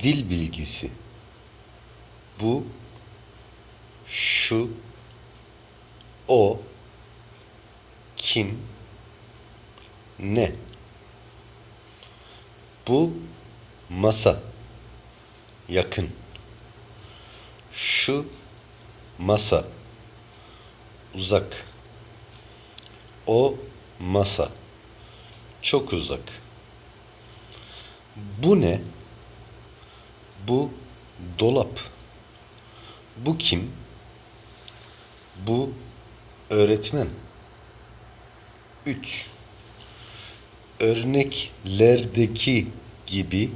Dil bilgisi. Bu, şu, o, kim, ne. Bu masa. Yakın. Şu masa. Uzak. O masa. Çok uzak. Bu ne? Bu dolap. Bu kim? Bu öğretmen. 3. Örneklerdeki gibi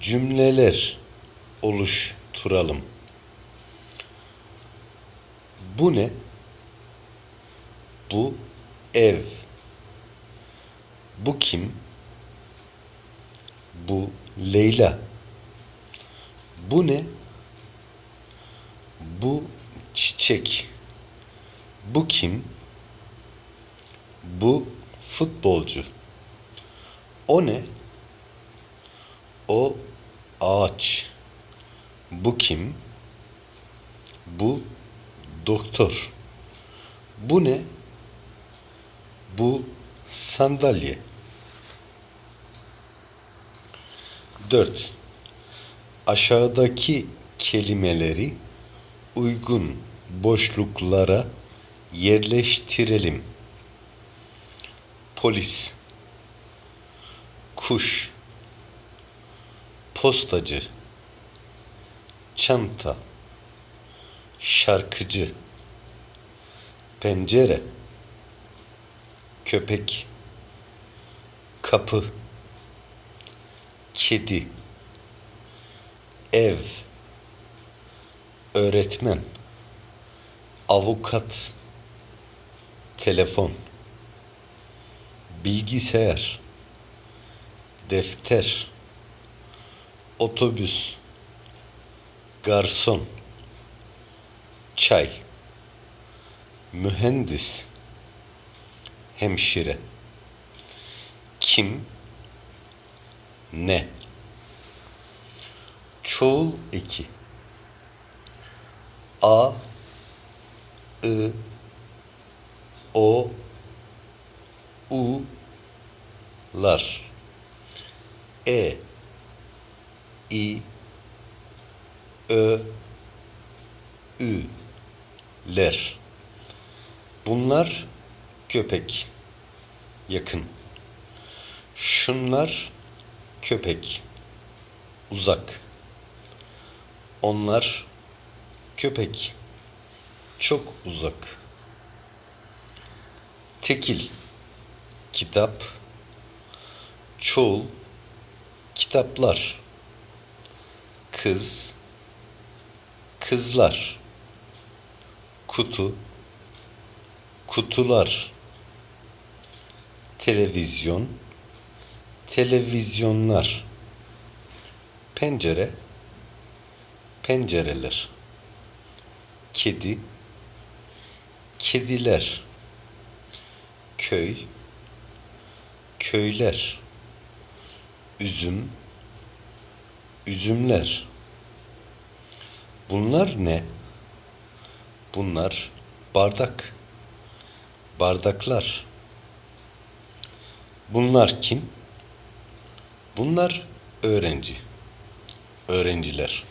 cümleler oluşturalım. Bu ne? Bu ev. Bu kim? Bu Leyla. Bu ne? Bu çiçek. Bu kim? Bu futbolcu. O ne? O ağaç. Bu kim? Bu doktor. Bu ne? Bu sandalye. 4. Aşağıdaki kelimeleri uygun boşluklara yerleştirelim. Polis kuş postacı çanta şarkıcı pencere köpek kapı kedi ev öğretmen avukat telefon bilgisayar defter otobüs garson çay mühendis hemşire. Kim? Ne çoğul eki. A I o u lar e i ö ü ler bunlar köpek yakın. Şunlar köpek uzak onlar köpek. Çok uzak. Tekil kitap. Çoğul kitaplar. Kız. Kızlar. Kutu. Kutular. Televizyon. Televizyonlar. Pencere pencereler kedi kediler köy köyler üzüm üzümler. Bunlar ne? Bunlar bardak bardaklar. Bunlar kim? Bunlar öğrenci öğrenciler